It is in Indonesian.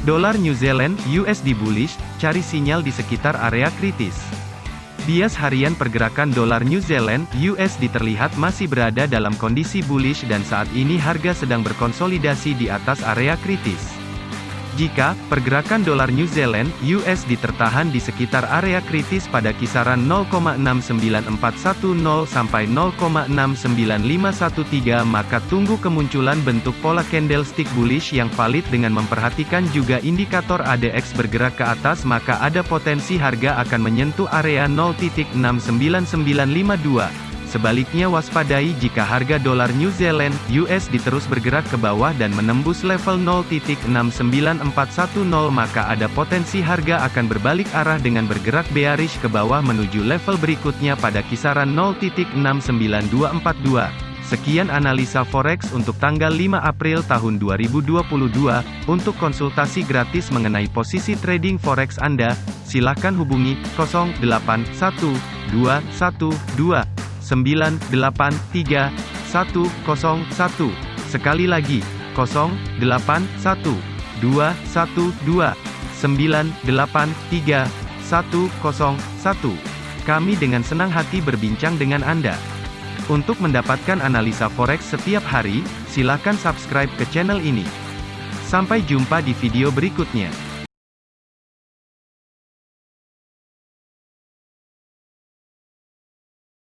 Dolar New Zealand USD bullish, cari sinyal di sekitar area kritis. Bias harian pergerakan dolar New Zealand USD terlihat masih berada dalam kondisi bullish dan saat ini harga sedang berkonsolidasi di atas area kritis. Jika pergerakan dolar New Zealand (USD) tertahan di sekitar area kritis pada kisaran 0,69410 sampai 0,69513 maka tunggu kemunculan bentuk pola candlestick bullish yang valid dengan memperhatikan juga indikator ADX bergerak ke atas maka ada potensi harga akan menyentuh area 0.69952. Sebaliknya waspadai jika harga dolar New Zealand (USD) terus bergerak ke bawah dan menembus level 0.69410 maka ada potensi harga akan berbalik arah dengan bergerak bearish ke bawah menuju level berikutnya pada kisaran 0.69242. Sekian analisa forex untuk tanggal 5 April tahun 2022. Untuk konsultasi gratis mengenai posisi trading forex Anda, silakan hubungi 081212 983 101. Sekali lagi, 081 212 983 101. Kami dengan senang hati berbincang dengan Anda. Untuk mendapatkan analisa forex setiap hari, silakan subscribe ke channel ini. Sampai jumpa di video berikutnya.